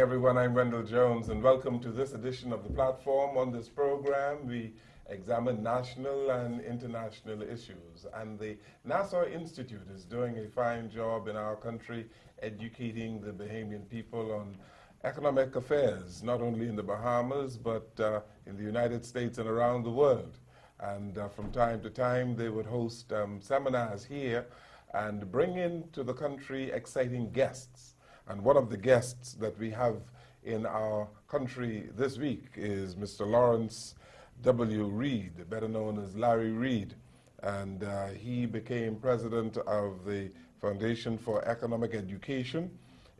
everyone. I'm Wendell Jones, and welcome to this edition of the platform. On this program, we examine national and international issues. And the Nassau Institute is doing a fine job in our country educating the Bahamian people on economic affairs, not only in the Bahamas, but uh, in the United States and around the world. And uh, from time to time, they would host um, seminars here and bring into the country exciting guests. And one of the guests that we have in our country this week is Mr. Lawrence W. Reed, better known as Larry Reed. And uh, he became president of the Foundation for Economic Education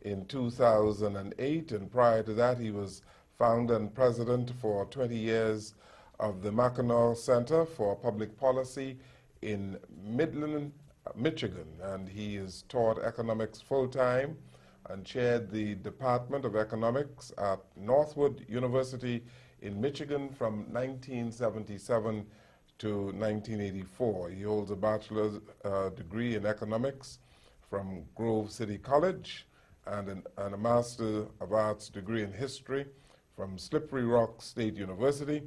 in 2008. And prior to that, he was founder and president for 20 years of the Mackinac Center for Public Policy in Midland, Michigan. And he has taught economics full time and chaired the Department of Economics at Northwood University in Michigan from 1977 to 1984. He holds a bachelor's uh, degree in economics from Grove City College and, an, and a Master of Arts degree in history from Slippery Rock State University,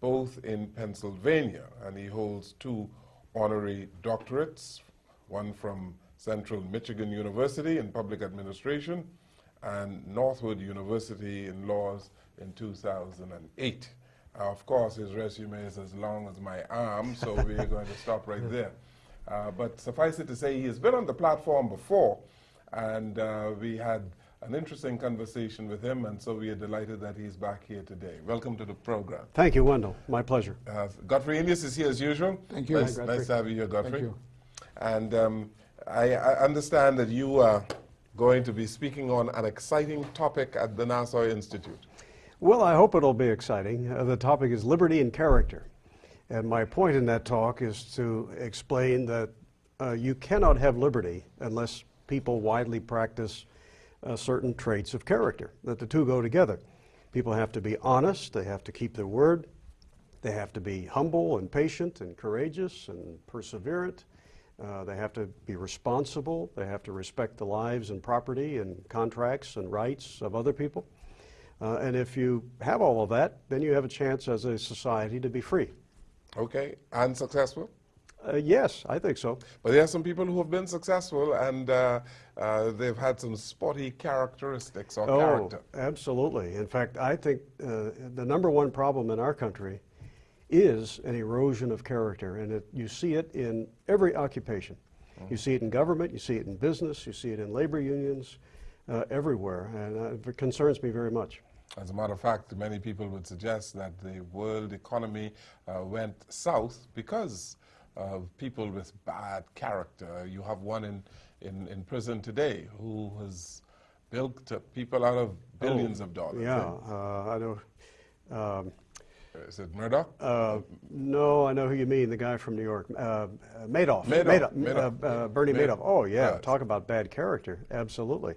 both in Pennsylvania. And he holds two honorary doctorates, one from Central Michigan University in Public Administration and Northwood University in Laws in 2008. Uh, of course, his resume is as long as my arm, so we're going to stop right there. Uh, but suffice it to say, he has been on the platform before, and uh, we had an interesting conversation with him, and so we are delighted that he's back here today. Welcome to the program. Thank you, Wendell. My pleasure. Uh, Godfrey Eneas is here as usual. Thank you. Nice, Hi, nice to have you here, Godfrey. Thank you. And um, I, I understand that you are going to be speaking on an exciting topic at the Nassau Institute. Well, I hope it'll be exciting. Uh, the topic is liberty and character. And my point in that talk is to explain that uh, you cannot have liberty unless people widely practice uh, certain traits of character, that the two go together. People have to be honest, they have to keep their word, they have to be humble and patient and courageous and perseverant. Uh, they have to be responsible. They have to respect the lives and property and contracts and rights of other people. Uh, and if you have all of that, then you have a chance as a society to be free. Okay, and successful? Uh, yes, I think so. But there are some people who have been successful and uh, uh, they've had some spotty characteristics or oh, character. absolutely. In fact, I think uh, the number one problem in our country is an erosion of character, and it, you see it in every occupation. You see it in government, you see it in business, you see it in labor unions, uh, everywhere, and uh, it concerns me very much. As a matter of fact, many people would suggest that the world economy uh, went south because of people with bad character. You have one in, in, in prison today who has bilked people out of billions Oh, of dollars. Yeah, uh, I know. Um, Is it Murdoch? uh, no, I know who you mean, the guy from New York, uh, uh, Madoff. Madoff, Madoff, Madoff, uh, uh. Bernie Madoff, Madoff. Oh, yeah, yes. talk about bad character, absolutely.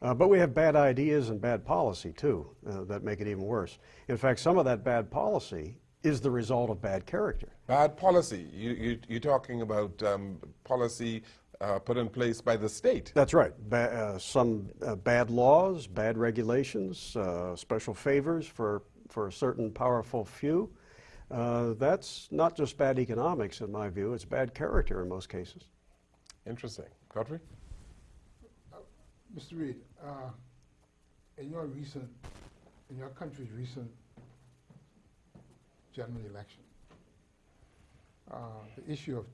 Uh, but we have bad ideas and bad policy, too, uh, that make it even worse. In fact, some of that bad policy is the result of bad character. Bad policy. You, you, you're talking about um, policy uh, put in place by the state. That's right. Ba- uh, some uh, bad laws, bad regulations, uh, special favors for, for a certain powerful few. Uh, that's not just bad economics, in my view, it's bad character in most cases. Interesting. Godfrey? Mr. Reed, uh, in your recent, in your country's recent general election, uh, the issue of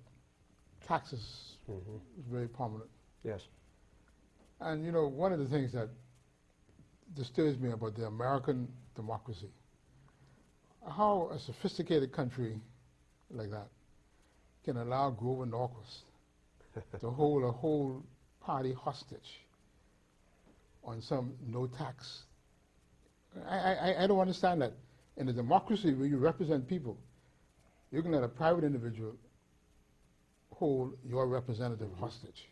taxes was very prominent. Yes. And you know, one of the things that disturbs me about the American democracy, how a sophisticated country like that can allow Grover Norquist to hold a whole party hostage on some no tax. I, I, I don't understand that. In a democracy where you represent people, you can let a private individual hold your representative hostage.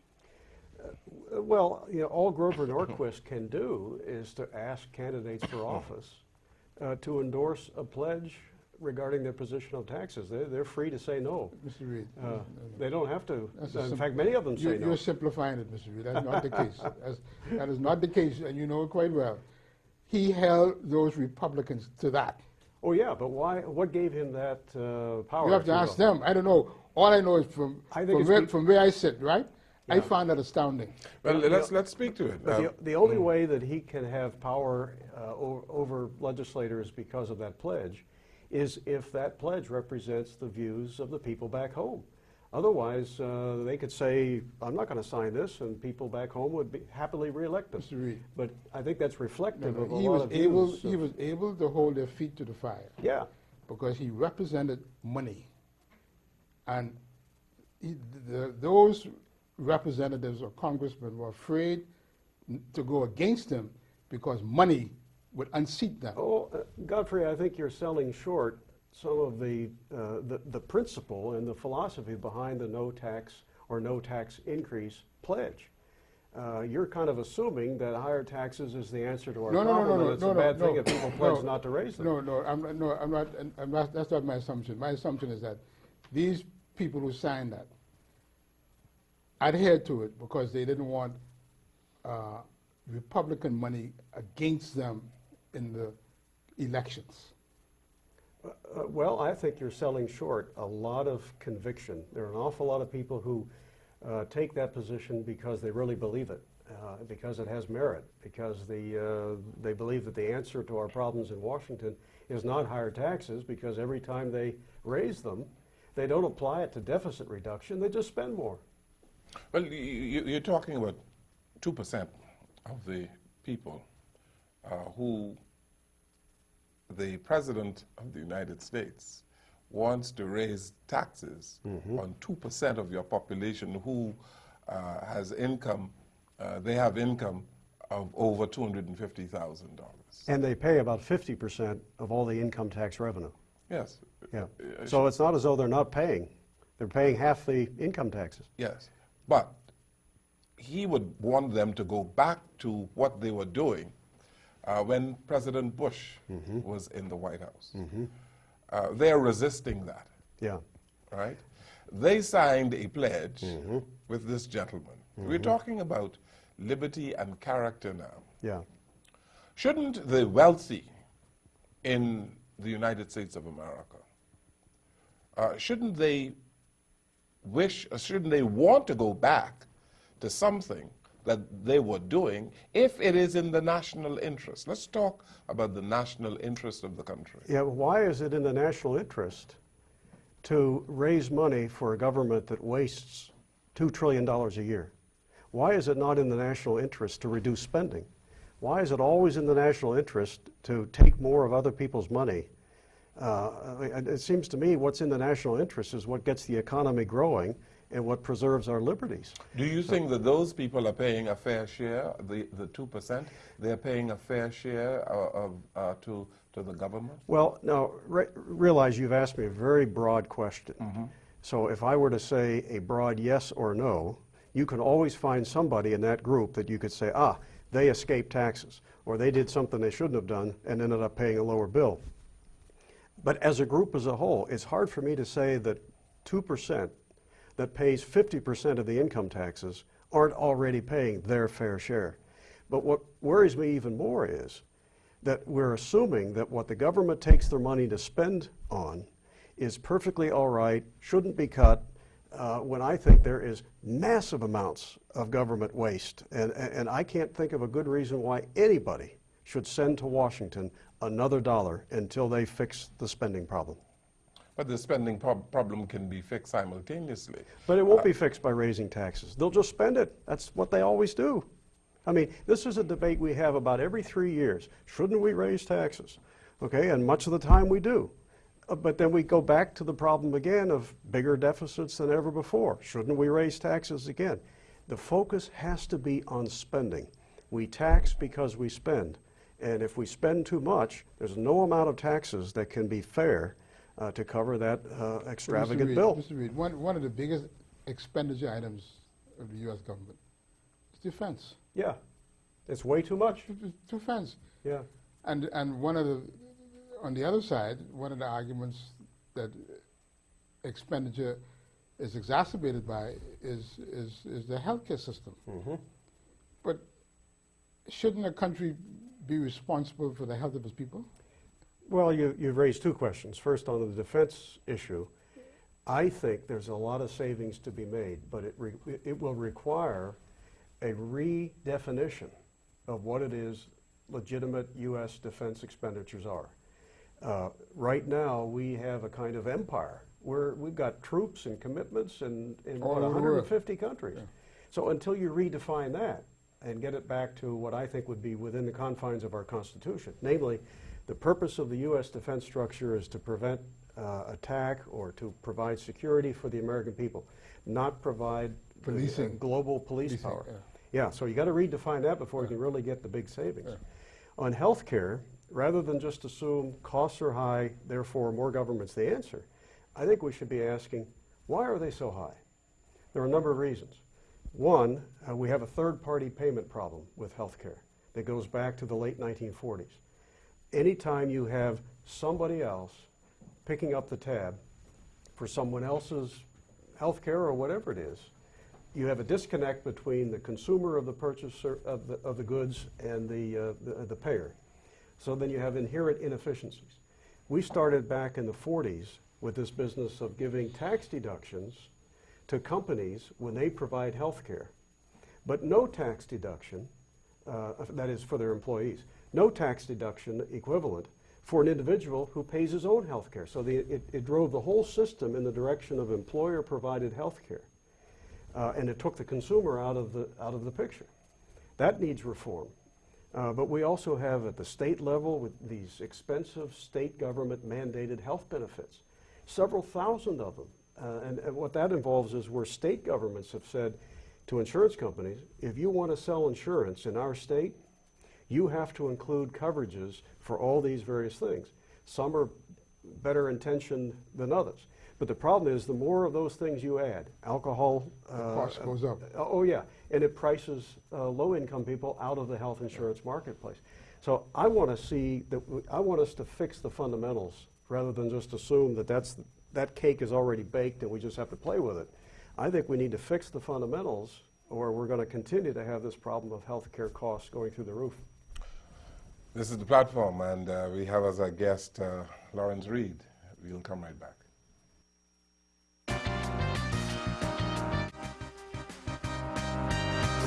Uh, Well, you know, all Grover Norquist can do is to ask candidates for office uh, to endorse a pledge regarding their position on taxes. They're, they're free to say no. Mr. Reed. Uh, They don't have to. That's In fact, many of them You're, say no. you're simplifying it, Mr. Reed. That's not the case. That's, that is not the case, and you know it quite well. he held those Republicans to that. Oh, yeah, but why, what gave him that uh, power? You have to ask them. I don't know. All I know is from, I think from, where, from where I sit, right? I Yeah. find that astounding. Well, Yeah, let's, let's speak to it. But Um, the, the only way that he can have power uh, o- over legislators because of that pledge is if that pledge represents the views of the people back home. Otherwise, uh, they could say, I'm not going to sign this, and people back home would be happily reelect us. But I think that's No, reflective no, of a he lot was of able. views. He of- was able to hold their feet to the fire Yeah, because he represented money, and he, the, those representatives or congressmen were afraid n- to go against him because money would unseat them. Oh, uh, Godfrey, I think you're selling short some of the, uh, the, the principle and the philosophy behind the no tax or no tax increase pledge. Uh, you're kind of assuming that higher taxes is the answer to our No, no, no, no, no, it's no, a no, thing no, if people pledge no, not to raise them. No, no, I'm, not- no, I'm not, I'm not, that's not my assumption. My assumption is that these people who signed that adhered to it because they didn't want uh, Republican money against them in the elections. Uh, well, I think you're selling short a lot of conviction. There are an awful lot of people who uh, take that position because they really believe it, uh, because it has merit, because the, uh, they believe that the answer to our problems in Washington is not higher taxes, because every time they raise them, they don't apply it to deficit reduction, they just spend more. Well, you, you, you're talking about 2% of the people uh, who the President of the United States wants to raise taxes on 2% of your population who uh, has income, uh, they have income of over $250,000. And they pay about 50% of all the income tax revenue. Yes. Yeah. Uh, So it's not as though they're not paying. They're paying half the income taxes. Yes, but he would want them to go back to what they were doing uh, when President Bush was in the White House. Uh, they're resisting that, Yeah. right? They signed a pledge with this gentleman. We're talking about liberty and character now. Yeah. Shouldn't the wealthy in the United States of America, uh, shouldn't they wish, or shouldn't they want to go back to something that they were doing if it is in the national interest? Let's talk about the national interest of the country. Yeah, why is it in the national interest to raise money for a government that wastes $2 trillion a year? Why is it not in the national interest to reduce spending? Why is it always in the national interest to take more of other people's money? Uh, it seems to me what's in the national interest is what gets the economy growing and what preserves our liberties. Do you think that those people are paying a fair share, the, the 2%? They're paying a fair share uh, of, uh, to, to the government? Well, now, re- realize you've asked me a very broad question. So if I were to say a broad yes or no, you can always find somebody in that group that you could say, ah, they escaped taxes, or they did something they shouldn't have done and ended up paying a lower bill. But as a group as a whole, it's hard for me to say that 2% that pays 50% of the income taxes aren't already paying their fair share. But what worries me even more is that we're assuming that what the government takes their money to spend on is perfectly all right, shouldn't be cut, uh, when I think there is massive amounts of government waste. And, and I can't think of a good reason why anybody should send to Washington another dollar until they fix the spending problem. But the spending prob- problem can be fixed simultaneously. But it won't be fixed by raising taxes. They'll just spend it. That's what they always do. I mean, this is a debate we have about every three years. Shouldn't we raise taxes? Okay, and much of the time we do. Uh, But then we go back to the problem again of bigger deficits than ever before. Shouldn't we raise taxes again? The focus has to be on spending. We tax because we spend. And if we spend too much, there's no amount of taxes that can be fair uh, to cover that uh, But Mr. extravagant Reed- bill. Mr. Reed, one, one of the biggest expenditure items of the U.S. government is defense. Yeah, it's way too much. Defense. Yeah, And, and one of the, on the other side, one of the arguments that expenditure is exacerbated by is, is, is the healthcare system. But shouldn't a country be responsible for the health of his people? Well, you, you've raised two questions. First, on the defense issue, I think there's a lot of savings to be made, but it, re, it will require a redefinition of what it is legitimate U.S. defense expenditures are. Uh, right now, we have a kind of empire where we've got troops and commitments in, in All what, world. 150 countries. So until you redefine that and get it back to what I think would be within the confines of our Constitution, namely, the purpose of the U.S. defense structure is to prevent uh, attack or to provide security for the American people, not provide the, uh, global police Policing, power. yeah. Yeah, so you got to redefine that before you can really get the big savings. On health care, rather than just assume costs are high, therefore more government's the answer, I think we should be asking, why are they so high? There are a number of reasons. One, uh, we have a third-party payment problem with health care that goes back to the late 1940s. Anytime you have somebody else picking up the tab for someone else's health care or whatever it is, you have a disconnect between the consumer of the purchaser of the, of the goods and the, uh, the, the payer. So then you have inherent inefficiencies. We started back in the 40s with this business of giving tax deductions to companies when they provide health care, but no tax deduction, uh, that is for their employees, no tax deduction equivalent for an individual who pays his own health care. So the, it, it drove the whole system in the direction of employer-provided health care. Uh, and it took the consumer out of the, out of the picture. That needs reform. Uh, but we also have at the state level with these expensive state government mandated health benefits, several thousand of them. Uh, and, and what that involves is where state governments have said to insurance companies, if you want to sell insurance in our state, you have to include coverages for all these various things. Some are better intentioned than others. But the problem is the more of those things you add, alcohol. The cost goes up. uh, Oh, yeah, and it prices uh, low-income people out of the health insurance marketplace. So I want to see, that. w- I want us to fix the fundamentals rather than just assume that that's, that cake is already baked and we just have to play with it. I think we need to fix the fundamentals or we're going to continue to have this problem of healthcare costs going through the roof. This is the platform, and uh, we have as our guest uh, Lawrence Reed. We'll come right back.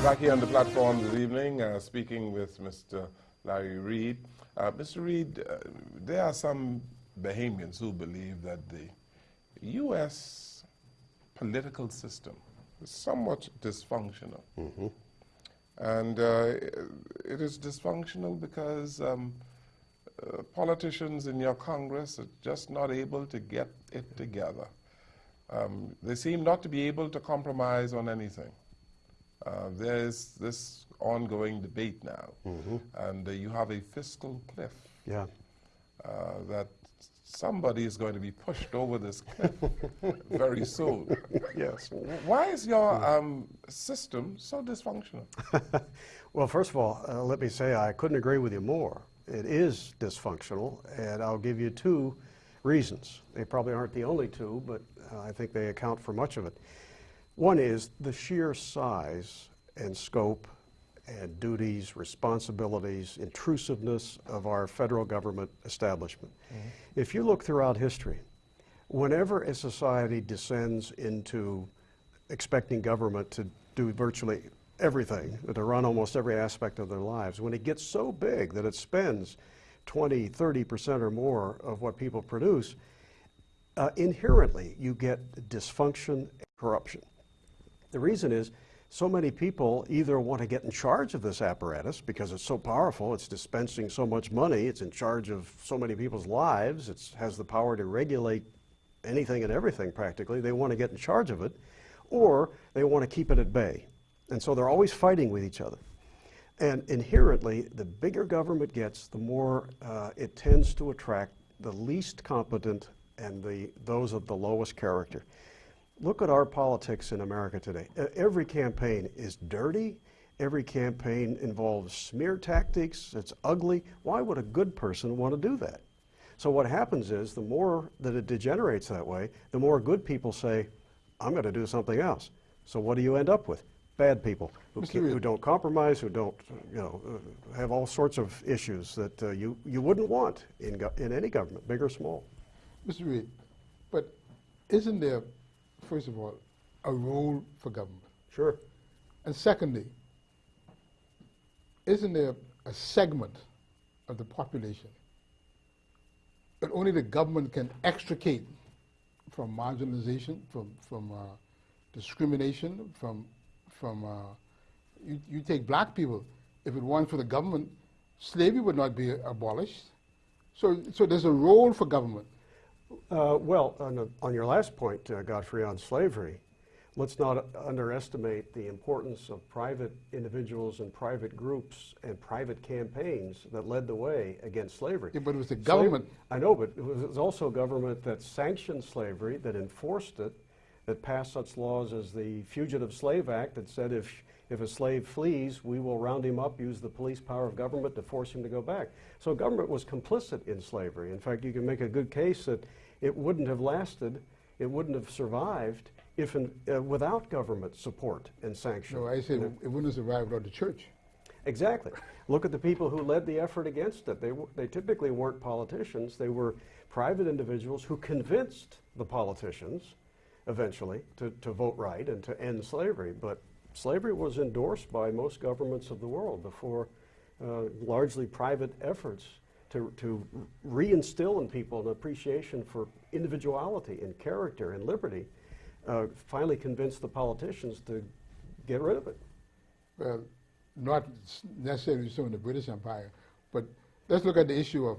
Back here on the platform this evening, uh, speaking with Mr. Larry Reed. Uh, Mr. Reed, uh, there are some Bahamians who believe that the U.S. political system is somewhat dysfunctional. And uh, it is dysfunctional because um, uh, politicians in your Congress are just not able to get it together. Um, they seem not to be able to compromise on anything. Uh, there is this ongoing debate now, and uh, you have a fiscal cliff Yeah. uh, that somebody is going to be pushed over this cliff very soon. Yes. Why is your um, system so dysfunctional? Well, first of all, uh, let me say I couldn't agree with you more. It is dysfunctional, and I'll give you two reasons. They probably aren't the only two, but uh, I think they account for much of it. One is the sheer size and scope and duties, responsibilities, intrusiveness of our federal government establishment. If you look throughout history, whenever a society descends into expecting government to do virtually everything, to run almost every aspect of their lives, when it gets so big that it spends 20, 30% or more of what people produce, uh, inherently you get dysfunction and corruption. The reason is so many people either want to get in charge of this apparatus because it's so powerful, it's dispensing so much money, it's in charge of so many people's lives, it has the power to regulate anything and everything practically. They want to get in charge of it, or they want to keep it at bay. And so they're always fighting with each other. And inherently, the bigger government gets, the more uh, it tends to attract the least competent and the, those of the lowest character. Look at our politics in America today. Every campaign is dirty. Every campaign involves smear tactics. It's ugly. Why would a good person want to do that? So what happens is the more that it degenerates that way, the more good people say, I'm going to do something else. So what do you end up with? bad people who, who don't compromise, who don't, you know, uh, have all sorts of issues that uh, you, you wouldn't want in, in any government, big or small. Mr. Reed, but isn't there, first of all, a role for government? Sure. And secondly, isn't there a segment of the population that only the government can extricate from marginalization, from, from uh, discrimination, from, from uh, you, you take black people, if it weren't for the government, slavery would not be abolished. So, so there's a role for government. Uh, well, on, the- on your last point, uh, Godfrey, on slavery, let's not underestimate the importance of private individuals and private groups and private campaigns that led the way against slavery. Yeah, but it was the government. I know, but it was, it was also government that sanctioned slavery, that enforced it, that passed such laws as the Fugitive Slave Act that said if, if a slave flees, we will round him up, use the police power of government to force him to go back. So government was complicit in slavery. In fact, you can make a good case that it wouldn't have lasted, it wouldn't have survived if in, uh, without government support and sanction. No, I said And it wouldn't have survived without the church. Exactly. Look at the people who led the effort against it. They, w- they typically weren't politicians. They were private individuals who convinced the politicians eventually to, to vote right and to end slavery. But slavery was endorsed by most governments of the world before uh, largely private efforts to, to reinstill in people an appreciation for individuality and character and liberty uh, finally convinced the politicians to get rid of it. Well, not necessarily so in the British Empire, but let's look at the issue of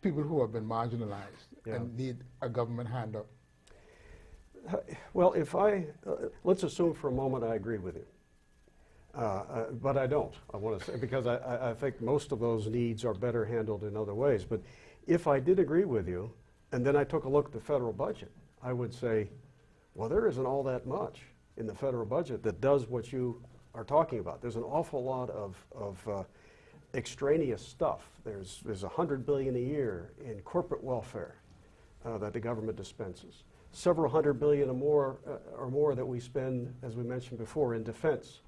people who have been marginalized Yeah. and need a government hand up. Well, if I, uh, let's assume for a moment I agree with you. Uh, uh, but I don't, I want to say, because I, I, think most of those needs are better handled in other ways. But if I did agree with you, and then I took a look at the federal budget, I would say, well, there isn't all that much in the federal budget that does what you are talking about. There's an awful lot of, of uh, extraneous stuff. There's, there's a hundred billion a year in corporate welfare uh, that the government dispenses. Several hundred billion or more, uh, or more that we spend, as we mentioned before, in defense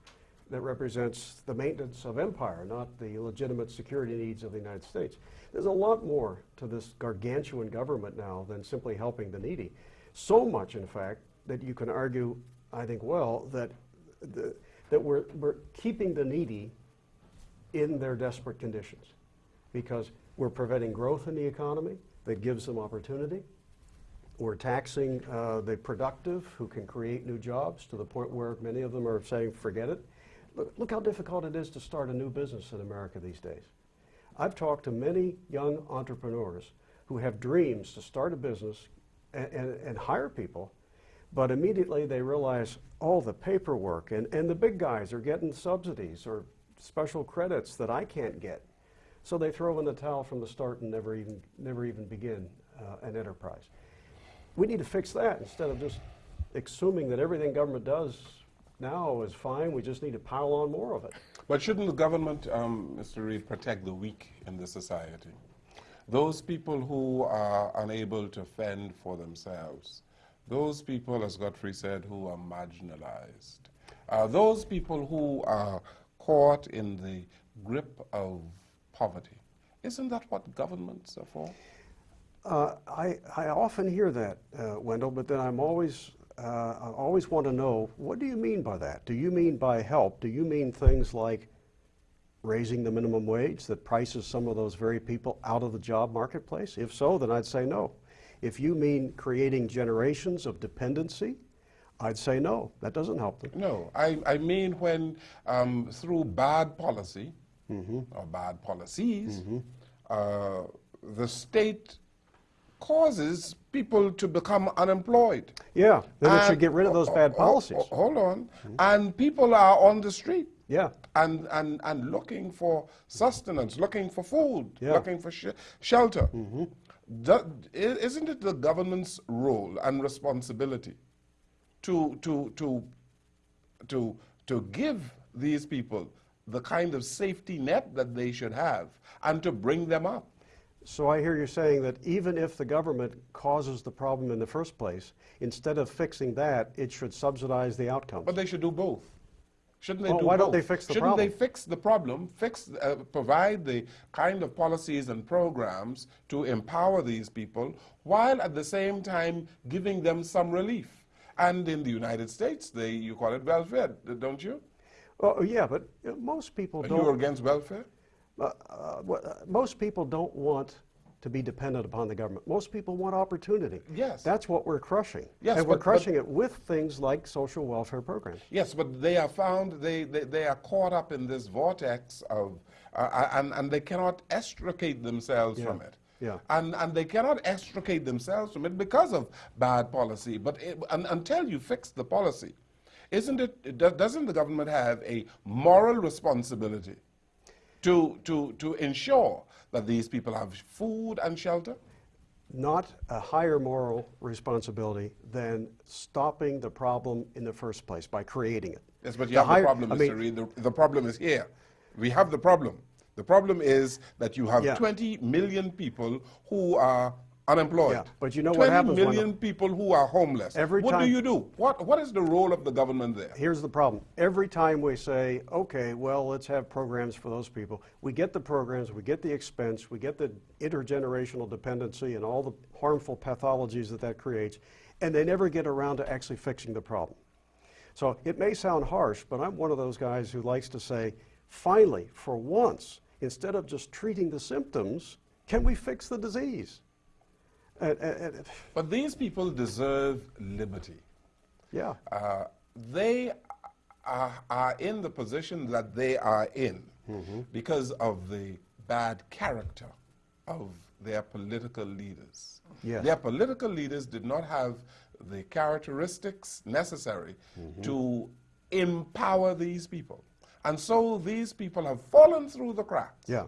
that represents the maintenance of empire, not the legitimate security needs of the United States. There's a lot more to this gargantuan government now than simply helping the needy. So much, in fact, that you can argue, I think well, that, the, that we're, we're keeping the needy in their desperate conditions because we're preventing growth in the economy that gives them opportunity. We're taxing uh, the productive who can create new jobs to the point where many of them are saying, forget it. Look, look how difficult it is to start a new business in America these days. I've talked to many young entrepreneurs who have dreams to start a business and, and, and hire people, but immediately they realize all the paperwork and, and the big guys are getting subsidies or special credits that I can't get. So they throw in the towel from the start and never even, never even begin uh, an enterprise. We need to fix that instead of just assuming that everything government does now is fine. We just need to pile on more of it. But shouldn't the government, um, Mr. Reed, protect the weak in the society? Those people who are unable to fend for themselves, those people, as Godfrey said, who are marginalized, uh, those people who are caught in the grip of poverty. Isn't that what governments are for? Uh, I, I often hear that, uh, Wendell, but then I'm always, uh, I always want to know what do you mean by that? Do you mean by help? Do you mean things like raising the minimum wage that prices some of those very people out of the job marketplace? If so, then I'd say no. If you mean creating generations of dependency, I'd say no. That doesn't help them. No, I, I mean when um, through bad policy or bad policies, uh, the state causes people to become unemployed. Yeah, then it should get rid of those oh, bad oh, oh, policies. oh, hold on. And people are on the street. Yeah. And, and, and looking for sustenance, looking for food, Yeah. looking for sh- shelter. Mm-hmm. Do- i- isn't it the government's role and responsibility to, to, to, to, to give these people the kind of safety net that they should have and to bring them up? So I hear you saying that even if the government causes the problem in the first place, instead of fixing that, it should subsidize the outcome. But they should do both. Shouldn't they Well, do why don't they fix the problem? Shouldn't they fix the problem, fix, uh, provide the kind of policies and programs to empower these people, while at the same time giving them some relief? And in the United States, they you call it welfare, don't you? Oh, yeah, but most people Are don't. you are against welfare? Uh, uh, what- uh, most people don't want to be dependent upon the government. Most people want opportunity. Yes. That's what we're crushing. Yes, and we're but- but- crushing it with things like social welfare programs. Yes, but they are found, they, they, they are caught up in this vortex of, uh, and, and they cannot extricate themselves Yeah, from it. yeah. And, and they cannot extricate themselves from it because of bad policy. But it, un, until you fix the policy, isn't it, doesn't the government have a moral responsibility to, to, to ensure that these people have food and shelter? Not a higher moral responsibility than stopping the problem in the first place by creating it. Yes, but you The have higher- the problem, I Mr. mean, Reed. The, the problem is here. We have the problem. The problem is that you have Yeah. 20 million people who are unemployed. Yeah, but you know 20 what happens when people who are homeless. Every what do you do? What, what is the role of the government there? Here's the problem. Every time we say, okay, well, let's have programs for those people, we get the programs, we get the expense, we get the intergenerational dependency and all the harmful pathologies that that creates, and they never get around to actually fixing the problem. So it may sound harsh, but I'm one of those guys who likes to say, finally, for once, instead of just treating the symptoms, can we fix the disease? And- and- But these people deserve liberty. yeah. Uh, they are, are in the position that they are in Mm-hmm. because of the bad character of their political leaders. Yes. Their political leaders did not have the characteristics necessary Mm-hmm. to empower these people. And so these people have fallen through the cracks. Yeah.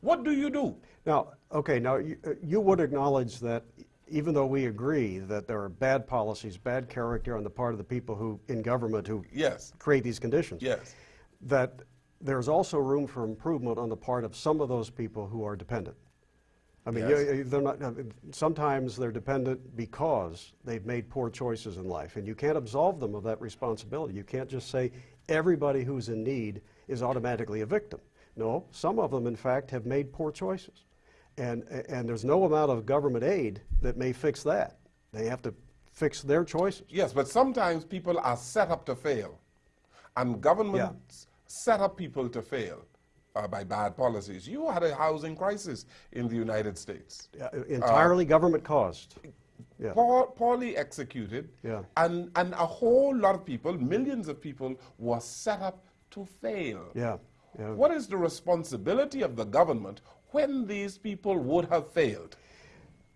What do you do? Now, okay, now you, uh, you would acknowledge that even though we agree that there are bad policies, bad character on the part of the people who in government who Yes. create these conditions, Yes. that there's also room for improvement on the part of some of those people who are dependent. I mean, Yes. you- they're not, sometimes they're dependent because they've made poor choices in life, and you can't absolve them of that responsibility. You can't just say everybody who's in need is automatically a victim. No, some of them, in fact, have made poor choices. And, and there's no amount of government aid that may fix that. They have to fix their choices. Yes, but sometimes people are set up to fail. And governments set up people to fail uh, by bad policies. You had a housing crisis in the United States. Uh, Entirely government caused. Yeah. Poor, poorly executed. Yeah. And, and a whole lot of people, millions of people, were set up to fail. Yeah. yeah. What is the responsibility of the government when these people would have failed?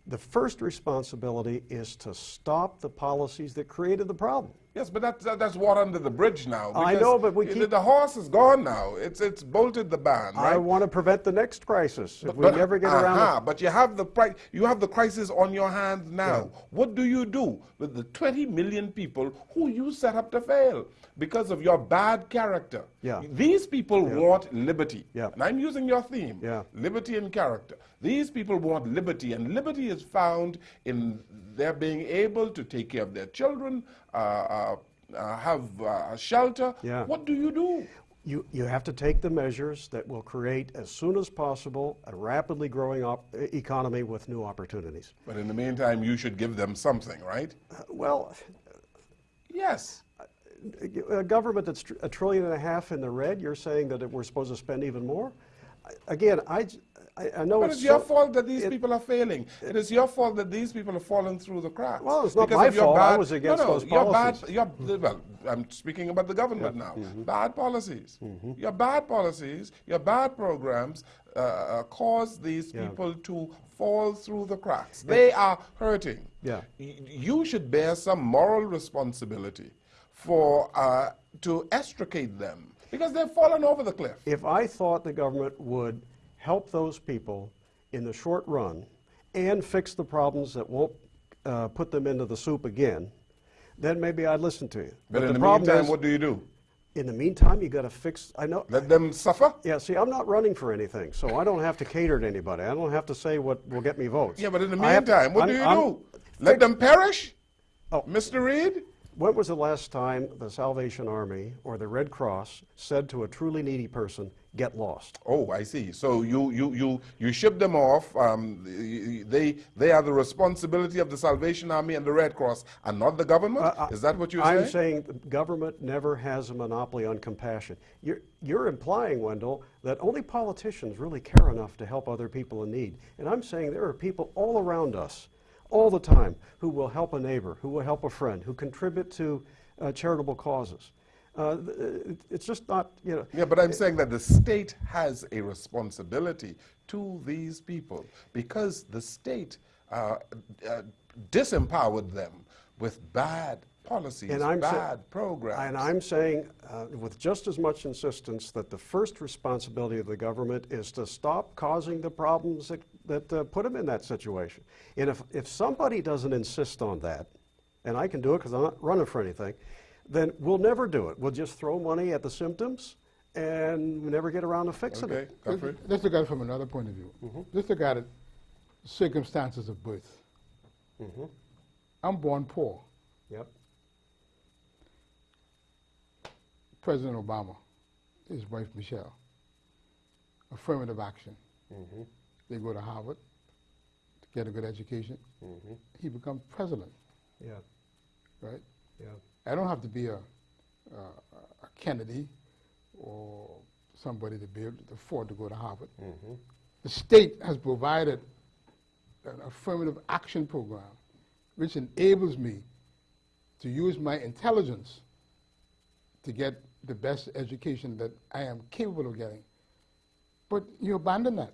The first responsibility is to stop the policies that created the problem. Yes, but that's, that, that's water under the bridge now. I know, but we the- keep- The horse is gone now. It's, it's bolted the band, right? I want to prevent the next crisis. If we But- never get around aha, to but you have the you have the crisis on your hands now. What do you do with the 20 million people who you set up to fail because of your bad character? Yeah. These people want liberty. Yeah. And I'm using your theme. Yeah. Liberty and character. These people want liberty, and liberty is found in their being able to take care of their children, uh, uh, uh, have uh, shelter. Yeah. What do you do? You, you have to take the measures that will create, as soon as possible, a rapidly growing op- economy with new opportunities. But in the meantime, you should give them something, right? Uh, Well, Yes. a government that's tr- a trillion and a half in the red, you're saying that it- we're supposed to spend even more? Again, I, I- I know But it's it's your so- fault that these it- people are failing. It is your fault that these people have fallen through the cracks. Well, it's not Because my fault. I bad- was against no, no, those your policies. Bad, your, well, I'm speaking about the government now. Mm-hmm. Bad policies. Your bad policies, your bad programs uh, uh, cause these Yeah. people to fall through the cracks. They are hurting. Yeah. Y- You should bear some moral responsibility for uh, to extricate them because they've fallen over the cliff. If I thought the government would help those people in the short run and fix the problems that won't uh, put them into the soup again, then maybe I'd listen to you. But, in the, the, meantime, is, what do you do? in the meantime, you got to fix. I know. Let them suffer? Yeah, see, I'm not running for anything, so I don't have to cater to anybody. I don't have to say what will get me votes. Yeah, but in the I have to- meantime, what I'm- do you I'm- do? Let them perish? Oh. Mr. Reed? When was the last time the Salvation Army or the Red Cross said to a truly needy person, get lost? Oh, I see. So you, you, you, you ship them off. Um, they, they are the responsibility of the Salvation Army and the Red Cross and not the government? Uh, Is that what you're I'm saying? saying the government never has a monopoly on compassion. You're, you're implying, Wendell, that only politicians really care enough to help other people in need. And I'm saying there are people all around us, all the time, who will help a neighbor, who will help a friend, who contribute to uh, charitable causes. Uh, it's just not, you know. Yeah, but I'm saying that the state has a responsibility to these people because the state uh, uh, disempowered them with bad policies, And I'm bad programs. And I'm saying, uh, with just as much insistence, that the first responsibility of the government is to stop causing the problems that, that uh, put them in that situation. And if, if somebody doesn't insist on that, and I can do it because I'm not running for anything, then we'll never do it. We'll just throw money at the symptoms and we never get around to fixing okay, it. Godfrey? Let's, let's look at it from another point of view. Let's look at it, circumstances of birth. Mm-hmm. I'm born poor. Yep. President Obama, his wife Michelle, affirmative action. Mm-hmm. They go to Harvard to get a good education. Mm-hmm. He becomes president, Yeah. right? Yeah. I don't have to be a, a, a Kennedy or somebody to be able to afford to go to Harvard. Mm-hmm. The state has provided an affirmative action program which enables me to use my intelligence to get the best education that I am capable of getting. But you abandon that.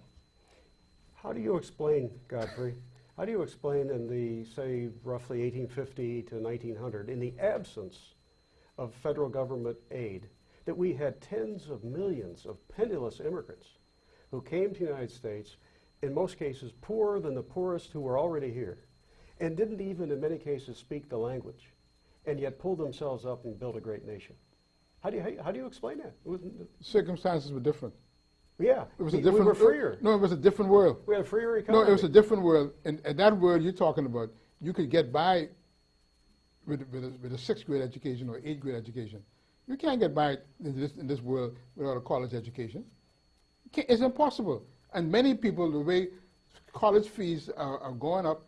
How do you explain, Godfrey, how do you explain in the, say, roughly 1850 to 1900, in the absence of federal government aid, that we had tens of millions of penniless immigrants who came to the United States, in most cases poorer than the poorest who were already here, and didn't even, in many cases, speak the language, and yet pulled themselves up and built a great nation? How do you, how, do you explain that? Circumstances were different. Yeah, It was we, a different. we were freer. No, it was a different world. We had a freer economy. No, it was a different world. And, and that world you're talking about, you could get by with, with, a, with a sixth grade education or eighth grade education. You can't get by in this, in this world without a college education. It's impossible. And many people, the way college fees are, are going up,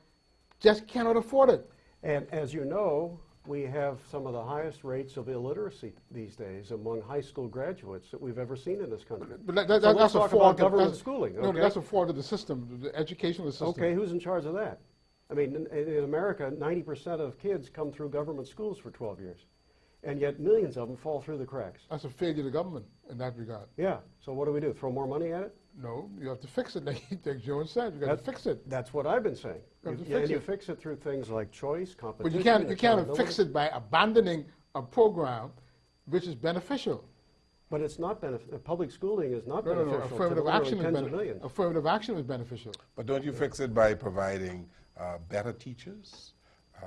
just cannot afford it. And as you know, we have some of the highest rates of illiteracy these days among high school graduates that we've ever seen in this country. But that, that, So let's that's a talk fault of- government that's- schooling, No, okay? that's a fault of the system, the educational system. Okay, who's in charge of that? I mean, in, in America, 90% of kids come through government schools for 12 years, and yet millions of them fall through the cracks. That's a failure of the government in that regard. Yeah, so what do we do? Throw more money at it? No, you have to fix it, like, like Jones said. You got to fix it. That's what I've been saying. You have to You- and fix you it. fix it through things like choice, competition. But you can't, you can't fix it by abandoning a program which is beneficial. But it's not benefit, public schooling is not No, no, beneficial no. to Affirmative action is tens of bene- millions. affirmative action is beneficial. But don't you fix it by providing uh, better teachers, uh,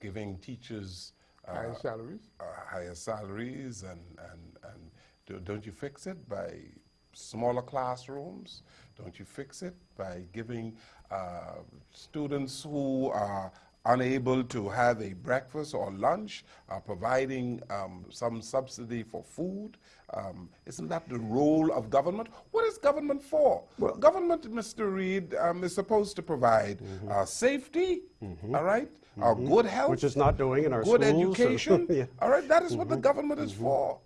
giving teachers uh, Higher salaries. uh, higher salaries, and, and, and don't you fix it by smaller classrooms? Don't you fix it by giving uh, students who are unable to have a breakfast or lunch, uh, providing um, some subsidy for food? Um, isn't that the role of government? What is government for? Well, government, Mr. Reed, um, is supposed to provide uh, safety, all right, uh, good health, Which is not doing in our good schools. education. Yeah. All right, that is what the government is for,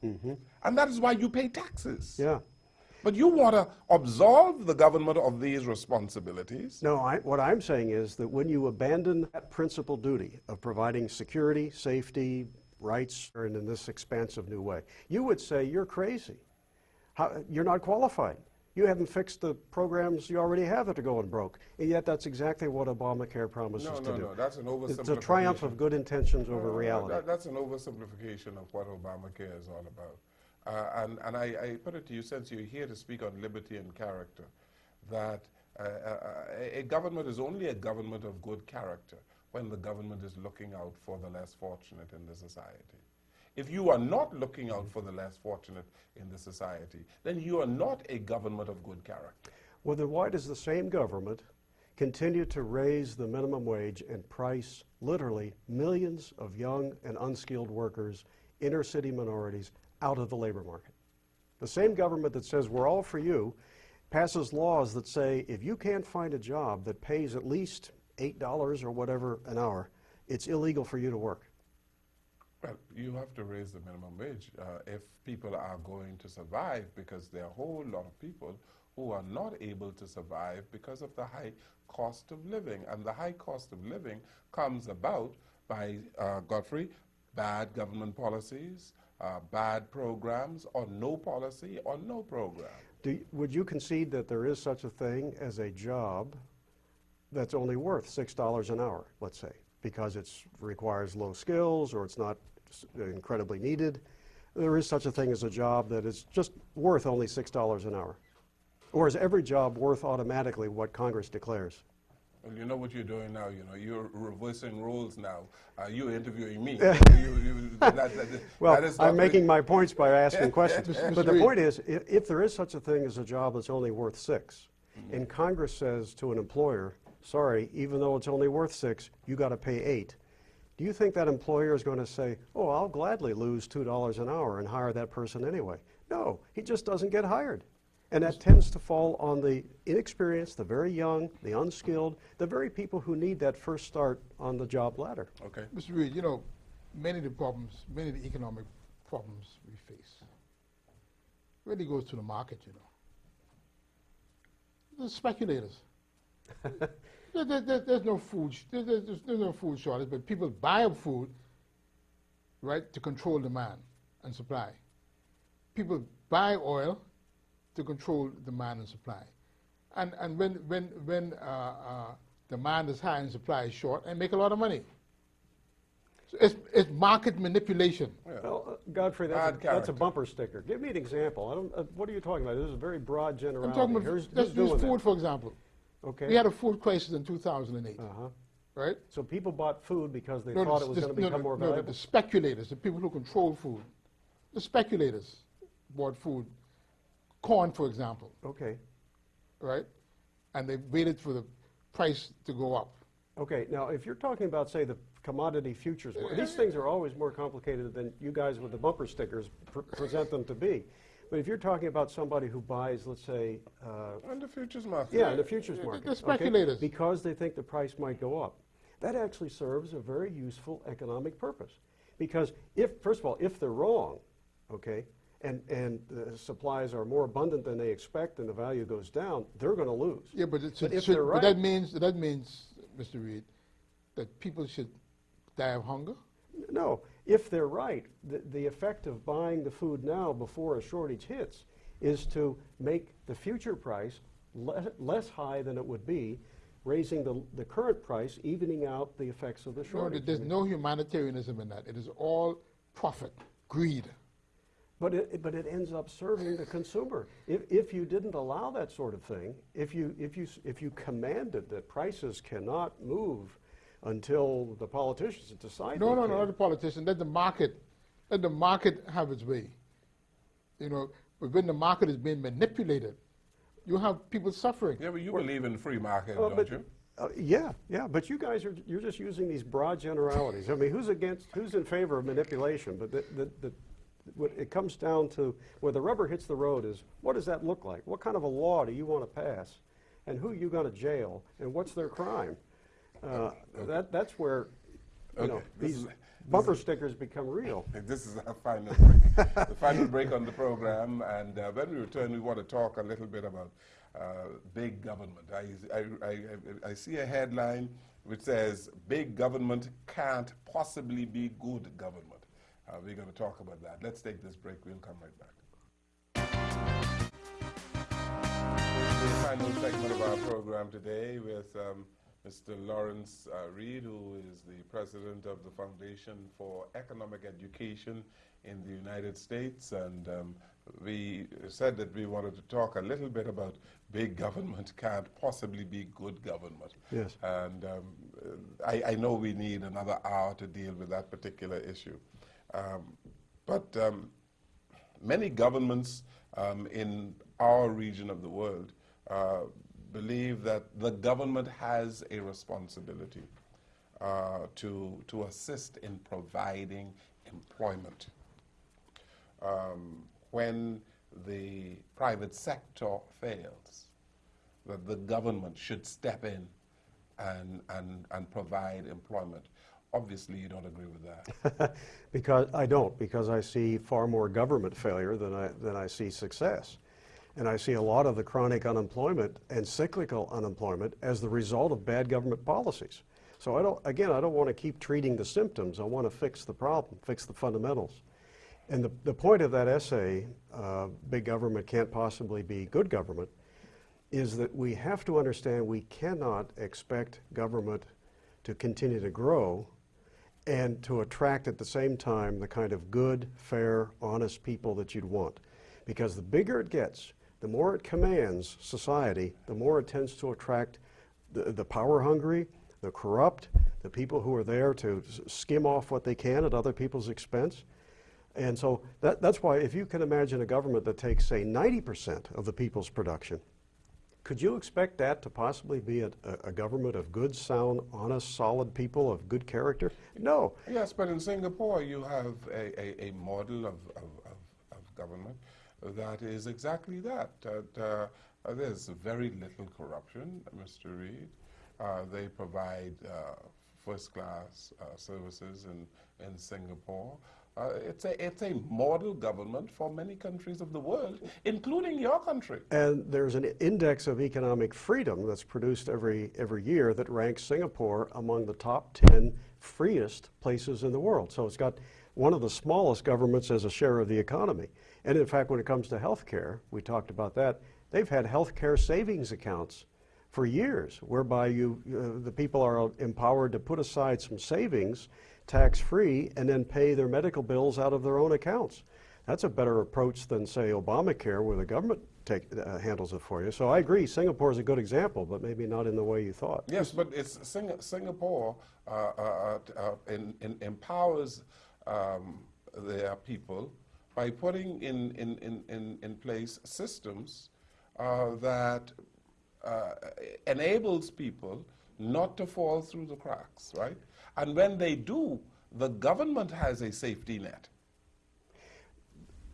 and that is why you pay taxes. Yeah. But you want to absolve the government of these responsibilities. No, I, what I'm saying is that when you abandon that principal duty of providing security, safety, rights, and in this expansive new way, you would say you're crazy. How, you're not qualified. You haven't fixed the programs you already have that are going broke. And yet that's exactly what Obamacare promises No, to no, do. no, that's an oversimplification. It's a triumph of good intentions over reality. that- that's an oversimplification of what Obamacare is all about. Uh, and and I, I put it to you, since you're here to speak on liberty and character, that uh, uh, a, government is only a government of good character when the government is looking out for the less fortunate in the society. If you are not looking out for the less fortunate in the society, then you are not a government of good character. Well, then why does the same government continue to raise the minimum wage and price literally millions of young and unskilled workers, inner city minorities, out of the labor market. The same government that says we're all for you passes laws that say if you can't find a job that pays at least $8 or whatever an hour, it's illegal for you to work. Well, you have to raise the minimum wage uh, if people are going to survive because there are a whole lot of people who are not able to survive because of the high cost of living. And the high cost of living comes about by, uh, Godfrey, bad government policies, uh, bad programs, or no policy, or no program. Do, would you concede that there is such a thing as a job that's only worth $6 an hour, let's say, because it requires low skills or it's not incredibly needed? There is such a thing as a job that is just worth only $6 an hour. Or is every job worth automatically what Congress declares? Well, you know what you're doing now. You know you're reversing roles now. Uh, you're interviewing me. you, you, that, that, well, I'm making my points by asking questions. but the point is, if, if, there is such a thing as a job that's only worth 6 mm -hmm. and Congress says to an employer, "Sorry, even though it's only worth six, you got to pay eight. Do you think that employer is going to say, "Oh, I'll gladly lose two dollars an hour and hire that person anyway"? No, he just doesn't get hired. And that tends to fall on the inexperienced, the very young, the unskilled, the very people who need that first start on the job ladder. Okay. Mr. Reed, you know, many of the problems, many of the economic problems we face really goes to the market, you know. The speculators. there, there, there, there's no food, there's, there's, there's no food shortage, but people buy up food, right, to control demand and supply. People buy oil to control demand and supply. And, and when, when, when uh, uh, demand is high and supply is short, and make a lot of money. So it's, it's market manipulation. Yeah. Well, uh, Godfrey, that's a, that's a, bumper sticker. Give me an example. Uh, what are you talking about? This is a very broad generality. I'm talking about, Here's, let's use food, that. for example. Okay. We had a food crisis in 2008. Uh-huh. Right? So people bought food because they no, thought it was going to become no, more valuable? No, the speculators, the people who control food, the speculators bought food corn, for example. Okay. Right? And they waited for the price to go up. Okay. Now, if you're talking about, say, the commodity futures, market these things are always more complicated than you guys with the bumper stickers pr present them to be. But if you're talking about somebody who buys, let's say, uh, on the futures market, yeah, in the futures market, the speculators, okay, because they think the price might go up, that actually serves a very useful economic purpose. Because if, first of all, if they're wrong, okay, and, and the supplies are more abundant than they expect and the value goes down, they're going to lose. Yeah, but, but if they're right, but that means that means, Mr. Reed, that people should die of hunger. No, if they're right, the, the effect of buying the food now before a shortage hits is to make the future price le less high than it would be, raising the, the current price, evening out the effects of the shortage. No, there's no humanitarianism in that. It is all profit, greed. But it, but it ends up serving the consumer. If, if you didn't allow that sort of thing, if you, if, you, if you commanded that prices cannot move until the politicians decide No, no, no, not the politicians. Let the market, let the market have its way. You know, but when the market is being manipulated, you have people suffering. Yeah, but you believe in free market, uh, don't but, you? Uh, yeah, yeah, but you guys are you're just using these broad generalities. I mean, who's against, who's in favor of manipulation? But the, the, the it comes down to where the rubber hits the road is what does that look like? What kind of a law do you want to pass? And who are you going to jail? And what's their crime? Uh, okay. that, that's where you okay. know, these is, bumper stickers become real. This is our final break, the final break on the program. And uh, when we return, we want to talk a little bit about uh, big government. I, I, I, I see a headline which says, big government can't possibly be good government. Uh, we're going to talk about that. Let's take this break. We'll come right back. The final segment of our program today with um, Mr. Lawrence uh, Reed, who is the president of the Foundation for Economic Education in the United States. And um, we said that we wanted to talk a little bit about big government can't possibly be good government. Yes. And um, I, I know we need another hour to deal with that particular issue. Um, but um, many governments um, in our region of the world uh, believe that the government has a responsibility uh, to, to assist in providing employment. Um, when the private sector fails, that the government should step in and, and, and provide employment. Obviously, you don't agree with that. because I don't, because I see far more government failure than I, than I see success. And I see a lot of the chronic unemployment and cyclical unemployment as the result of bad government policies. So I don't, again, I don't want to keep treating the symptoms. I want to fix the problem, fix the fundamentals. And the, the point of that essay, uh, Big Government Can't Possibly Be Good Government, is that we have to understand we cannot expect government to continue to grow and to attract at the same time the kind of good, fair, honest people that you'd want. Because the bigger it gets, the more it commands society, the more it tends to attract the, the power hungry, the corrupt, the people who are there to skim off what they can at other people's expense. And so that, that's why if you can imagine a government that takes, say, 90% of the people's production, could you expect that to possibly be a, a, government of good, sound, honest, solid people of good character? No. Yes, but in Singapore you have a, a, a model of, of, of, of, government that is exactly that. uh, there's very little corruption, Mr. Reed. Uh, they provide uh, first-class uh, services in, in Singapore. Uh, it's, a, it's a model government for many countries of the world, including your country. And there's an index of economic freedom that's produced every, every year that ranks Singapore among the top 10 freest places in the world. So it's got one of the smallest governments as a share of the economy. And in fact, when it comes to health care, we talked about that, they've had health care savings accounts for years, whereby you, uh, the people are empowered to put aside some savings tax-free and then pay their medical bills out of their own accounts. That's a better approach than, say, Obamacare, where the government take, uh, handles it for you. So I agree, Singapore is a good example, but maybe not in the way you thought. Yes, but it's Sing Singapore uh, uh, uh, in, in empowers um, their people by putting in, in, in, in, place systems uh, that uh, enables people not to fall through the cracks, right? And when they do, the government has a safety net.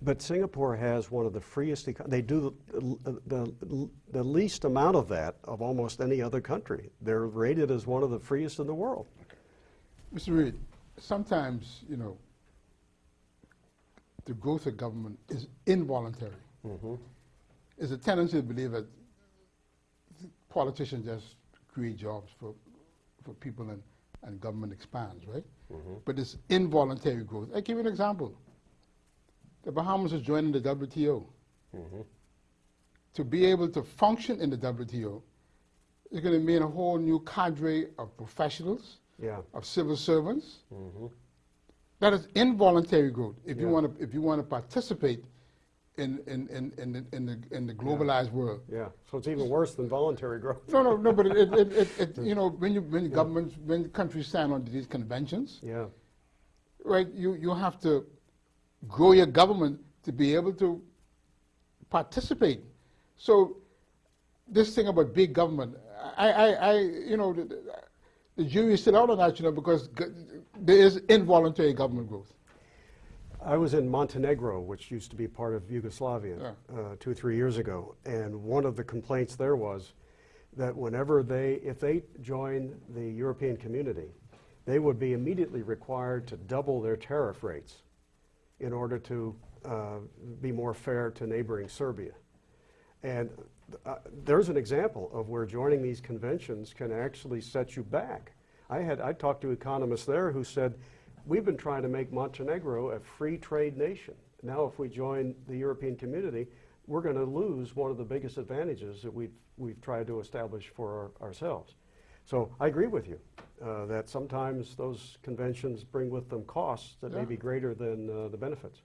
But Singapore has one of the freest, they do the, the, the, least amount of that of almost any other country. They're rated as one of the freest in the world. Mr. Reed, sometimes, you know, the growth of government is involuntary. Mm -hmm. There's a tendency to believe that politicians just create jobs for, for people and and government expands, right? Mm -hmm. But it's involuntary growth. I give you an example. The Bahamas is joining the WTO. Mm -hmm. To be able to function in the WTO is going to mean a whole new cadre of professionals, yeah. of civil servants. Mm -hmm. That is involuntary growth. If yeah. you want to, if you want to participate in, in, in, in, the, in, the, in the globalized yeah. world. Yeah, so it's even worse than voluntary growth. No, no, no, but it, it, it, it you know, when, you, when yeah. governments, when countries sign on to these conventions, yeah. right, you, you have to grow your government to be able to participate. So this thing about big government, I, I, I you know, the, the jury is still out on that, you know, because there is involuntary government growth. I was in Montenegro, which used to be part of Yugoslavia, yeah. uh, two, three years ago, and one of the complaints there was that whenever they, if they joined the European community, they would be immediately required to double their tariff rates in order to uh, be more fair to neighboring Serbia. And uh, there's an example of where joining these conventions can actually set you back. I had I talked to economists there who said we've been trying to make Montenegro a free trade nation. Now if we join the European community, we're going to lose one of the biggest advantages that we've, we've tried to establish for our, ourselves. So I agree with you uh, that sometimes those conventions bring with them costs that yeah. may be greater than uh, the benefits.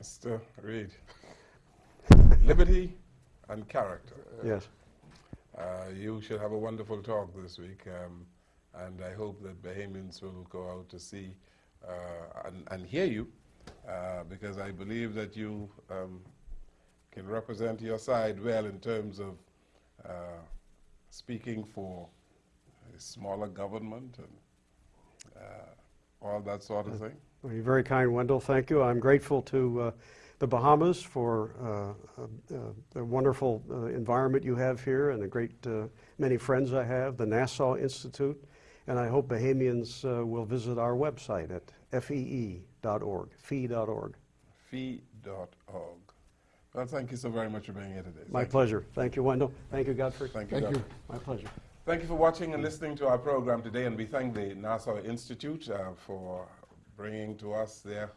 Mr. Reed, liberty and character. Yes. Uh, you should have a wonderful talk this week. Um, and I hope that Bahamians will go out to see uh, and, and, hear you, uh, because I believe that you um, can represent your side well in terms of uh, speaking for a smaller government and uh, all that sort of thing. You're very kind, Wendell. Thank you. I'm grateful to uh, the Bahamas for uh, uh, the wonderful uh, environment you have here and the great uh, many friends I have, the Nassau Institute, and I hope Bahamians uh, will visit our website at fee.org, fee.org. Fee.org. Well, thank you so very much for being here today. My Thank you. pleasure. Thank you, Wendell. Thank you, Godfrey. Thank you. Thank you. My pleasure. Thank you for watching and listening to our program today, and we thank the Nassau Institute uh, for bringing to us their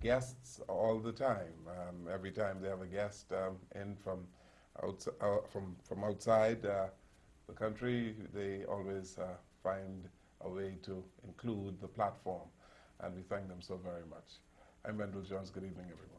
guests all the time. Um, every time they have a guest um, in from, outs- uh, from, from outside uh, the country, they always uh, find a way to include the platform, and we thank them so very much. I'm Wendell Jones. Good evening, everyone.